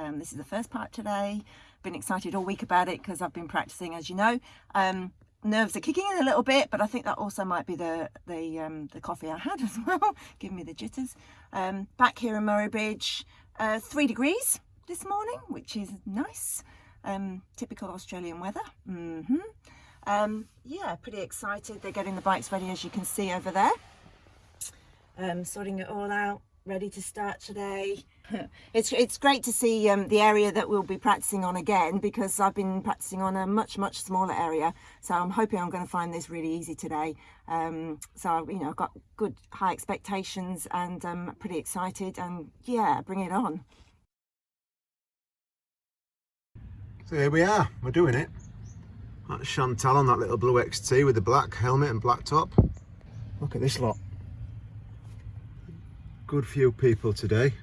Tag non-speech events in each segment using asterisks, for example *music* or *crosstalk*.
Um, this is the first part today. Been excited all week about it because I've been practicing, as you know. Um, nerves are kicking in a little bit, but I think that also might be the the, um, the coffee I had *laughs* as well, giving me the jitters. Um, back here in Murrumbidgee, uh, three degrees this morning, which is nice. Um, typical Australian weather. Mm -hmm. Um, yeah, pretty excited. They're getting the bikes ready, as you can see over there. Um, sorting it all out, ready to start today. *laughs* it's, it's great to see um, the area that we'll be practicing on again because I've been practicing on a much, much smaller area. So I'm hoping I'm going to find this really easy today. Um, so, you know, I've got good high expectations and I'm um, pretty excited and yeah, bring it on. So here we are, we're doing it. That's Chantal on that little blue XT with the black helmet and black top. Look at this lot. Good few people today.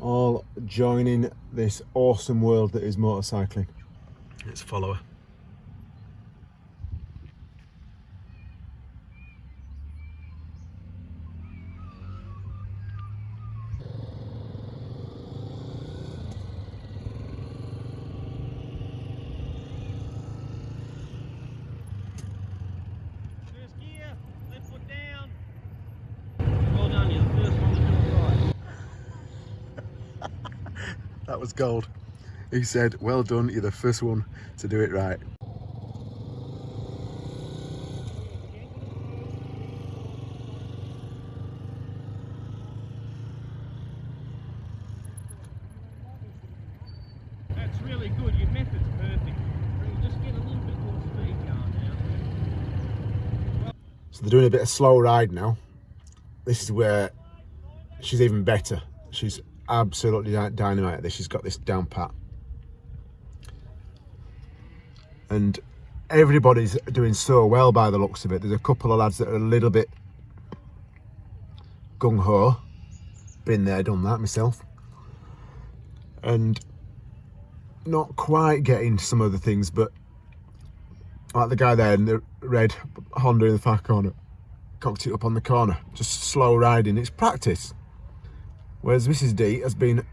All joining this awesome world that is motorcycling. Let's follow her. That was gold. He said, well done, you're the first one to do it right. That's really good, your method's perfect. Just get a little bit more speed going now. So they're doing a bit of slow ride now. This is where she's even better. She's absolutely dynamite this. She's got this down pat. And everybody's doing so well by the looks of it. There's a couple of lads that are a little bit gung-ho. Been there, done that myself. And not quite getting some of the things, but like the guy there in the red Honda in the far corner, cocked it up on the corner. Just slow riding. It's practice. Whereas Mrs D has been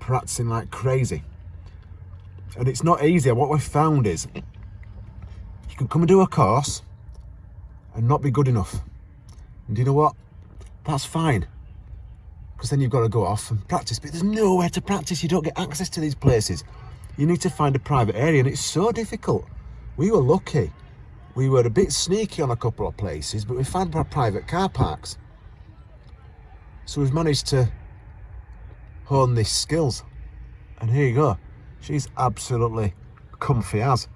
practicing like crazy. And it's not easy. What we've found is you can come and do a course and not be good enough. And you know what? That's fine. Because then you've got to go off and practice. But there's nowhere to practice. You don't get access to these places. You need to find a private area and it's so difficult. We were lucky. We were a bit sneaky on a couple of places, but we found private car parks. So we've managed to hone these skills. And here you go. She's absolutely comfy as.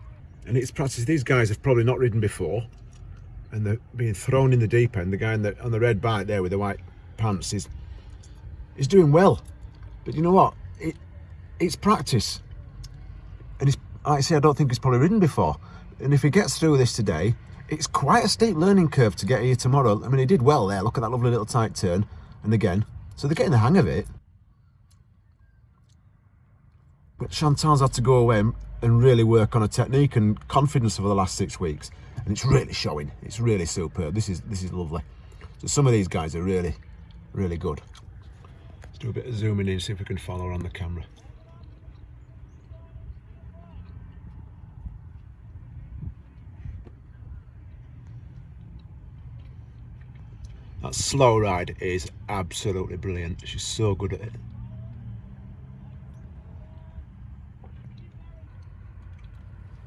And it's practice. These guys have probably not ridden before. And they're being thrown in the deep end. The guy the, on the red bike there with the white pants is, is doing well. But you know what? It, it's practice. And it's, like I say, I don't think he's probably ridden before. And if he gets through this today, it's quite a steep learning curve to get here tomorrow. I mean, he did well there. Look at that lovely little tight turn. And again, so they're getting the hang of it. But Chantal's had to go away and really work on a technique and confidence over the last six weeks. And it's really showing. It's really superb. This is this is lovely. So some of these guys are really, really good. Let's do a bit of zooming in, see if we can follow her on the camera. That slow ride is absolutely brilliant. She's so good at it.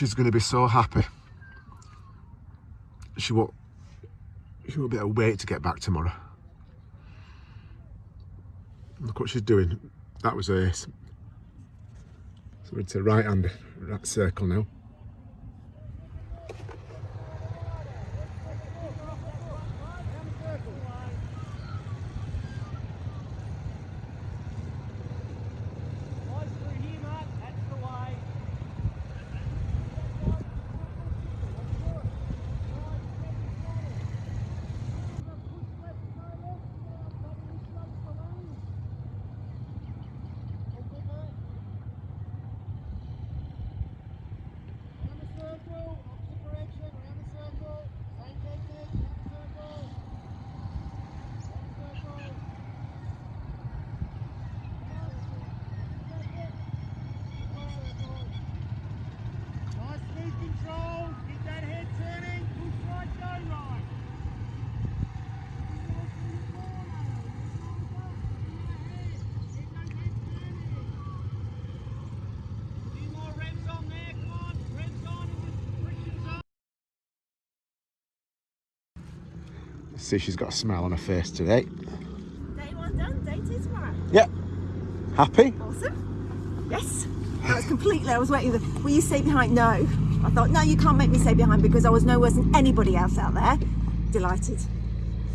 she's going to be so happy. She won't, she won't be able to wait to get back tomorrow. Look what she's doing. That was ace. So we're to right hand right circle now. Eyes through here, Mark. That's the way. Nice control. Get that head turning. Push right, go right. Few more revs on there, come on. Revs on and the friction's on. See, she's got a smile on her face today. Day one done, day two tomorrow. Yep. Happy? Awesome. Yes. That was completely, I was waiting. The, will you stay behind? No. I thought, no, you can't make me stay behind because I was no worse than anybody else out there. Delighted.